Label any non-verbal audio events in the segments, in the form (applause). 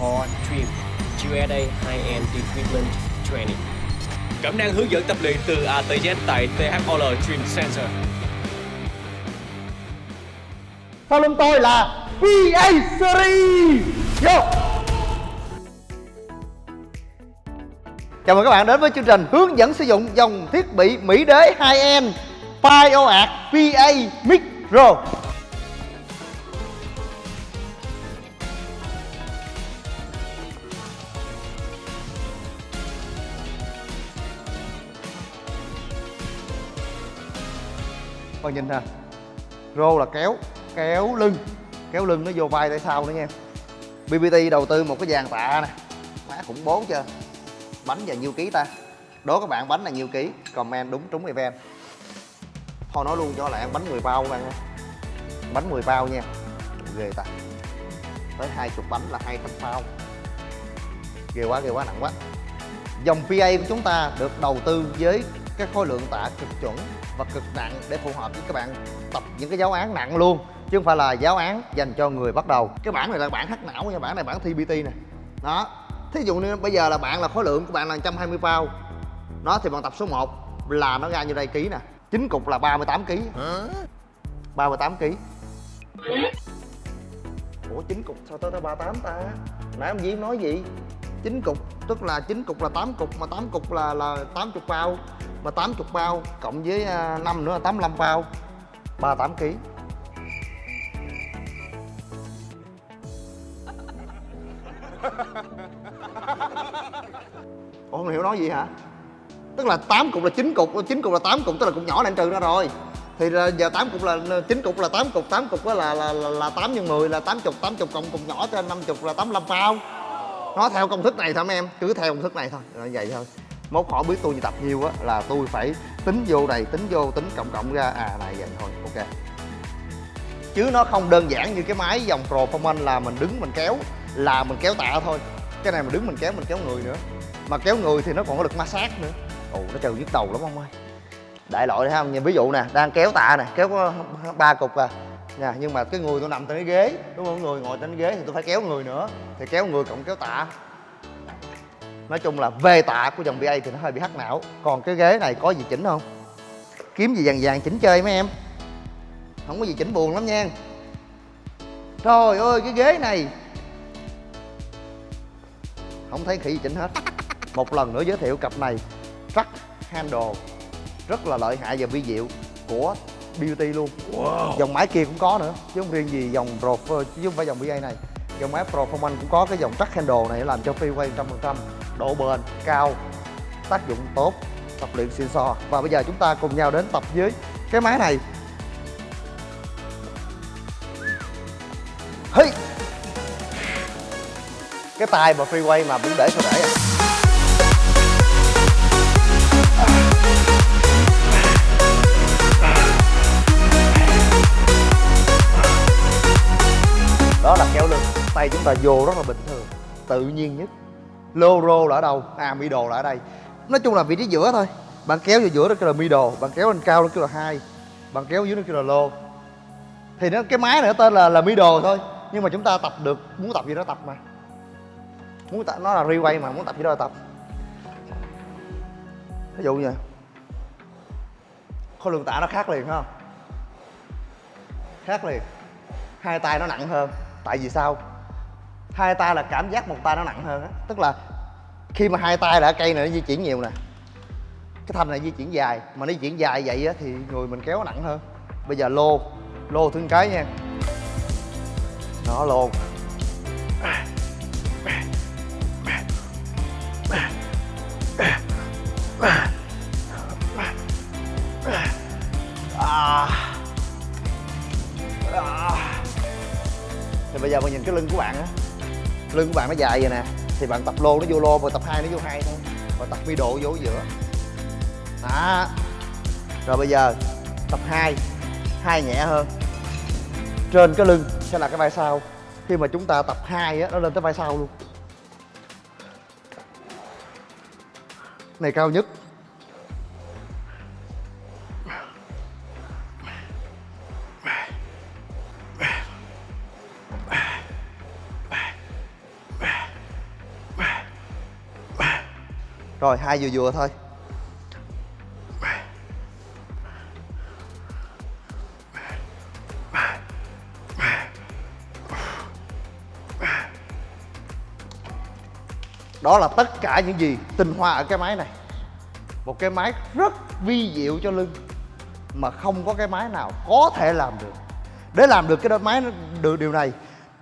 Paul Trim, USA High-End Equipment Training. Cẩm năng hướng dẫn tập luyện từ A tới Z tại THOL Trim Center. Sau lưng tôi là PA Series Vô Chào mừng các bạn đến với chương trình hướng dẫn sử dụng dòng thiết bị Mỹ đế 2N PioArt PA Micro Con nhìn nè. Rô là kéo kéo lưng. Kéo lưng nó vô vai tại sau nữa nha. BBT đầu tư một cái dàn tạ nè. Má khủng bố chưa? Bánh và nhiêu ký ta? Đố các bạn, bánh là nhiêu ký? Comment đúng trúng event. Thôi nói luôn cho lại bánh 10 bao các bạn nha bánh 10 bao nha. Ghê ta. Tới 20 bánh là 200 bao. Ghê quá ghê quá, nặng quá. Dòng PA của chúng ta được đầu tư với cái khối lượng tạ cực chuẩn và cực nặng để phù hợp với các bạn tập những cái giáo án nặng luôn chứ không phải là giáo án dành cho người bắt đầu. Cái bản này là bản hắc não nha bản này bản TBT nè. Đó. Thí dụ như bây giờ là bạn là khối lượng của bạn là 120 bao nó thì bạn tập số 1 là nó ra như đây ký nè? Chín cục là 38 kg 38 kg ủa chín cục sao tới tới 38 ta? Nãy ông Diễm nói gì 9 cục tức là 9 cục là 8 cục mà 8 cục là là 80 bao mà 80 bao cộng với à, 5 nữa là 85 bao 38 kg (laughs) Ủa không hiểu nói gì hả? Tức là 8 cục là 9 cục, 9 cục là 8 cục tức là cục nhỏ này anh trừ ra rồi. Thì là giờ 8 cục là 9 cục là 8 cục, 8 cục là là là, là 8 nhân 10 là 80, 80 cộng cục nhỏ trên 50 là 85 bao. Nó theo công thức này thôi mấy em, cứ theo công thức này thôi, là vậy thôi. Mốt hỏi biết tôi tập nhiều á là tôi phải tính vô này, tính vô, tính cộng cộng ra. À này vậy thôi, ok. Chứ nó không đơn giản như cái máy dòng Performance là mình đứng mình kéo là mình kéo tạ thôi. Cái này mình đứng mình kéo mình kéo người nữa. Mà kéo người thì nó còn có lực ma sát nữa. Ồ nó trừ nhức đầu lắm ông ơi. Đại loại thấy không? Nhìn ví dụ nè đang kéo tạ nè kéo ba cục à nha nhưng mà cái người tôi nằm trên cái ghế, đúng không? Người ngồi trên cái ghế thì tôi phải kéo người nữa. Thì kéo người cộng kéo tạ. Nói chung là về tạ của dòng BA thì nó hơi bị hắc não. Còn cái ghế này có gì chỉnh không? Kiếm gì vàng vàng chỉnh chơi mấy em? Không có gì chỉnh buồn lắm nha. Trời ơi, cái ghế này. Không thấy khỉ gì chỉnh hết. Một lần nữa giới thiệu cặp này. Truck handle. Rất là lợi hại và vi diệu của beauty luôn. Wow. dòng máy kia cũng có nữa chứ không riêng gì dòng pro chứ không phải dòng BA này. Dòng máy performance cũng có cái dòng truck handle này làm cho freeway trăm phần trăm độ bền cao tác dụng tốt tập luyện xịn sò. Và bây giờ chúng ta cùng nhau đến tập với cái máy này. Hey! Cái tay mà freeway mà cũng để sao để à ta vô rất là bình thường, tự nhiên nhất. Lô rô là ở đâu? À middle là ở đây. Nói chung là vị trí giữa thôi. Bạn kéo vô giữa đó kêu là middle, bạn kéo lên cao nó kêu là hai, bạn kéo dưới nó kêu là lô thì nó, cái máy này nó tên là là middle thôi, nhưng mà chúng ta tập được, muốn tập gì đó tập mà. Muốn tập, nó là requay mà, muốn tập gì đó là tập. Ví dụ như khối lượng tạ nó khác liền không? Khác liền. Hai tay nó nặng hơn. Tại vì sao? Hai tay là cảm giác một tay nó nặng hơn á. Tức là khi mà hai tay là cây này nó di chuyển nhiều nè, cái thanh này di chuyển dài. Mà nó di chuyển dài vậy á thì người mình kéo nặng hơn. Bây giờ lô lô thương cái nha. Nó lô. À. À. Thì bây giờ mình nhìn cái lưng của bạn á lưng của bạn nó dài vậy nè. Thì bạn tập lô nó vô lô và tập hai nó vô hai thôi. Và tập mi độ vô giữa. Đó. Rồi bây giờ, tập hai. Hai nhẹ hơn. Trên cái lưng sẽ là cái vai sau. Khi mà chúng ta tập hai á, nó lên tới vai sau luôn. Này cao nhất. Rồi, hai vừa vừa thôi. Đó là tất cả những gì tinh hoa ở cái máy này. Một cái máy rất vi diệu cho lưng mà không có cái máy nào có thể làm được. Để làm được cái đôi máy nó được điều này,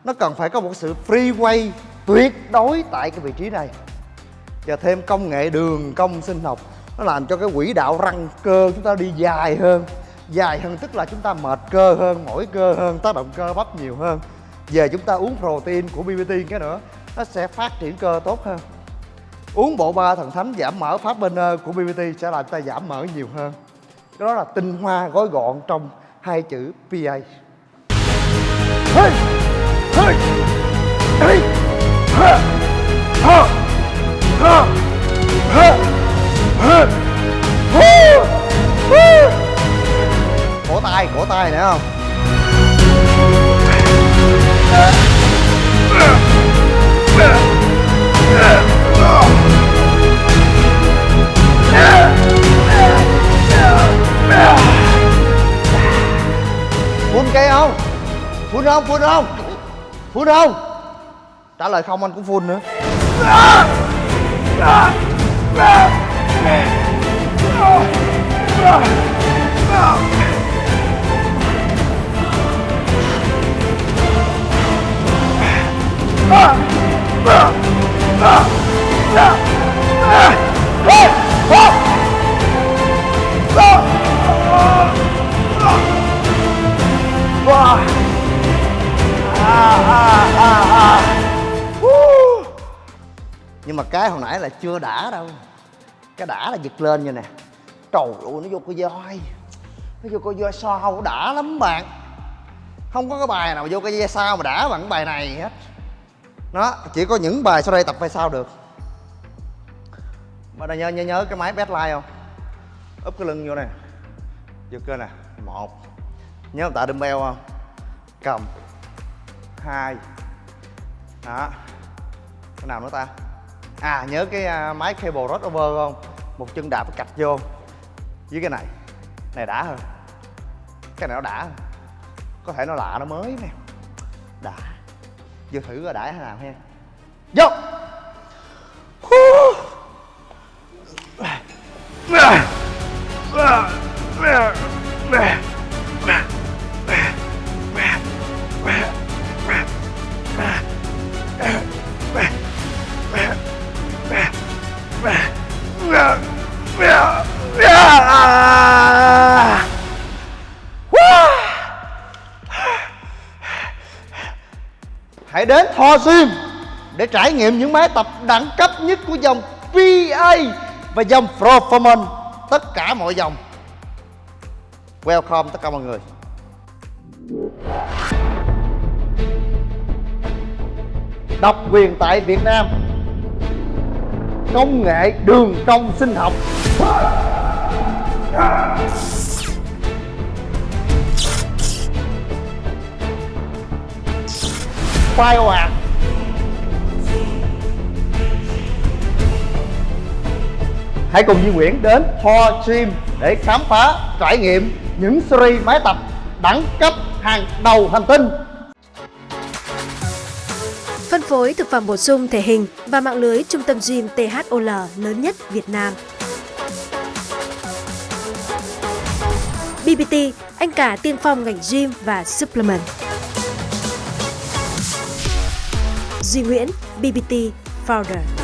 nó cần phải có một sự free way tuyệt đối tại cái vị trí này và thêm công nghệ đường cong sinh học nó làm cho cái quỹ đạo răng cơ chúng ta đi dài hơn dài hơn tức là chúng ta mệt cơ hơn, mỏi cơ hơn, tác động cơ bắp nhiều hơn về chúng ta uống protein của BBT cái nữa, nó sẽ phát triển cơ tốt hơn uống bộ ba thần thánh giảm mỡ phát burner ờ, của BBT sẽ làm ta giảm mỡ nhiều hơn cái đó là tinh hoa gói gọn trong hai chữ PA hey! Hey! Hey! Hey! Hey! Không? Phun cây không? Phun không? Phun không? Phun không? Trả lời không, anh cũng phun nữa. Nhưng mà cái hồi nãy là chưa đã đâu. Cái đã là giật lên như nè. Trời ơi, nó vô coi voi. Nó vô coi voi sao đã lắm bạn. Không có cái bài nào vô cái voi sao mà đã bằng cái bài này hết. Nó chỉ có những bài sau đây tập phải sao được. Bạn nhớ nhớ nhớ cái máy bedline không? Úp cái lưng vô nè. Vô cơ nè. Một. Nhớ tạ dumbbell không? Cầm hai đó. Cái nào nữa ta? À nhớ cái à, máy cable rod over không? Một chân đạp cạch vô. Với cái này. Này đã hơn cái này nó đã hơn có thể nó lạ, nó mới nè. Đã. Vừa thử coi đã thế nào ha. Vô! Hãy đến Thor Gym để trải nghiệm những máy tập đẳng cấp nhất của dòng PA và dòng Performance tất cả mọi dòng. Welcome tất cả mọi người. Độc quyền tại Việt Nam Công nghệ đường cong sinh học quay ồ ạt Hãy cùng Duy Nguyễn đến Ho Gym để khám phá, trải nghiệm những series máy tập đẳng cấp hàng đầu hành tinh Phân phối thực phẩm bổ sung thể hình và mạng lưới trung tâm gym THOL lớn nhất Việt Nam. BBT, anh cả tiên phong ngành gym và supplement. Duy Nguyễn, BBT Founder.